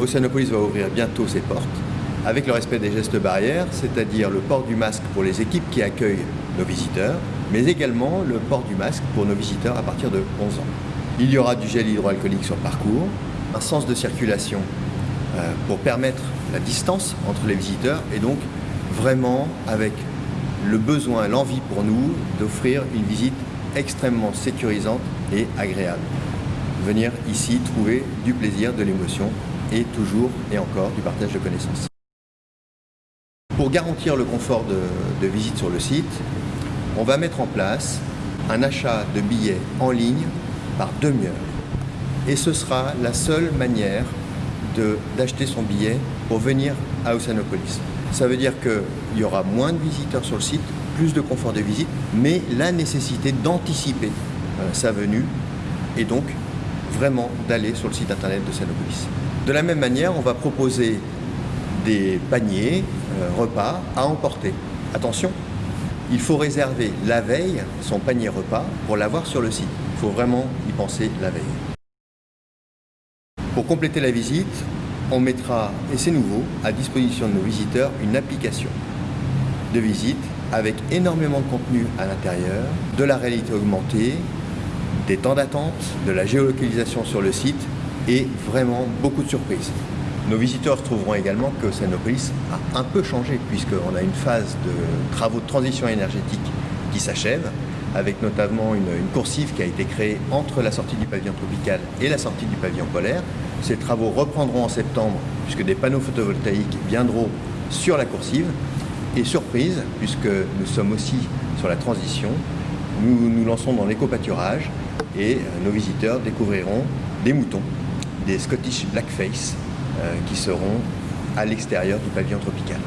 Oceanopolis va ouvrir bientôt ses portes avec le respect des gestes barrières, c'est-à-dire le port du masque pour les équipes qui accueillent nos visiteurs, mais également le port du masque pour nos visiteurs à partir de 11 ans. Il y aura du gel hydroalcoolique sur le parcours, un sens de circulation euh, pour permettre la distance entre les visiteurs et donc vraiment avec le besoin, l'envie pour nous d'offrir une visite extrêmement sécurisante et agréable. Venir ici trouver du plaisir, de l'émotion et toujours et encore du partage de connaissances. Pour garantir le confort de, visite sur le site, on va mettre en place un achat de billets en ligne par demi-heure. Et ce sera la seule manière d'acheter son billet pour venir à Oceanopolis. Ça veut dire qu'il y aura moins de visiteurs sur le site, plus de confort de visite, mais la nécessité d'anticiper euh, sa venue et donc vraiment d'aller sur le site internet de Oceanopolis. De la même manière, on va proposer des paniers, euh, repas à emporter. Attention, il faut réserver la veille son panier repas pour l'avoir sur le site. Il faut vraiment y penser la veille. Pour compléter la visite, on mettra, et c'est nouveau, à disposition de nos visiteurs une application de visite avec énormément de contenu à l'intérieur, de la réalité augmentée, des temps d'attente, de la géolocalisation sur le site et vraiment beaucoup de surprises. Nos visiteurs trouveront également que Sanopolis a un peu changé puisqu'on a une phase de travaux de transition énergétique qui s'achève avec notamment une, coursive qui a été créée entre la sortie du pavillon tropical et la sortie du pavillon polaire. Ces travaux reprendront en septembre puisque des panneaux photovoltaïques viendront sur la coursive. Et surprise, puisque nous sommes aussi sur la transition, nous nous lançons dans l'éco-pâturage et euh, nos visiteurs découvriront des moutons, des Scottish Blackface, euh, qui seront à l'extérieur du pavillon tropical.